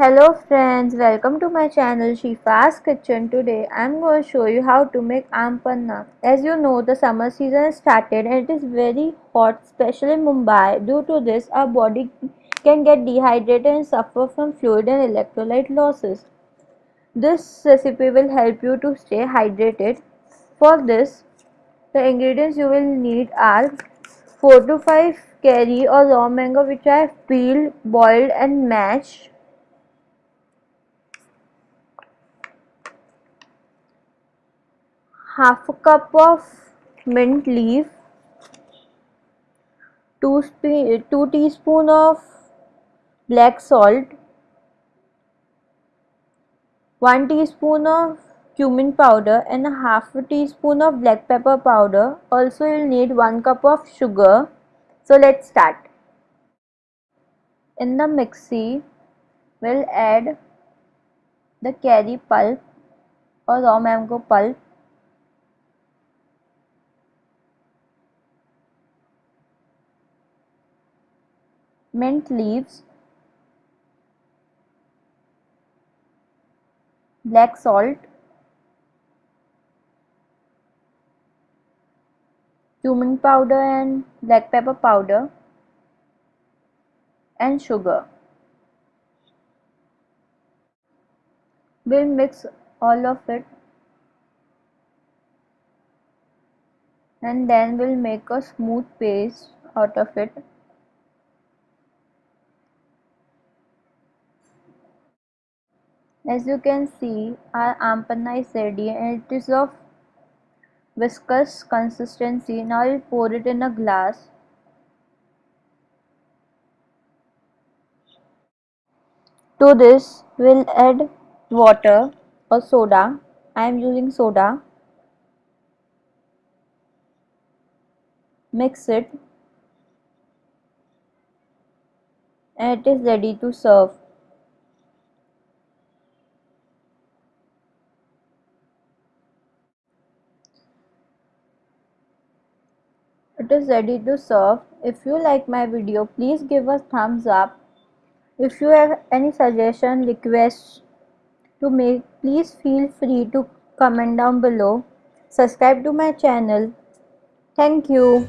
Hello friends, welcome to my channel Shifa's Kitchen. Today I am going to show you how to make aam panna. As you know the summer season has started and it is very hot especially in Mumbai. Due to this our body can get dehydrated and suffer from fluid and electrolyte losses. This recipe will help you to stay hydrated. For this the ingredients you will need are 4 to 5 kairi or raw mango which I have peeled, boiled and mashed half a cup of mint leaf 2, 2 teaspoon of black salt 1 teaspoon of cumin powder and a half a teaspoon of black pepper powder. Also you'll need 1 cup of sugar. So let's start. In the mixie we'll add the kairi pulp or raw mango pulp mint leaves, black salt, cumin powder and black pepper powder and sugar. We'll mix all of it and then we'll make a smooth paste out of it. As you can see our aam is ready and it is of viscous consistency. Now will pour it in a glass. To this we'll add water or soda. I am using soda. Mix it and it is ready to serve. It is ready to serve. If you like my video please give a thumbs up. If you have any suggestion requests to make please feel free to comment down below. Subscribe to my channel. Thank you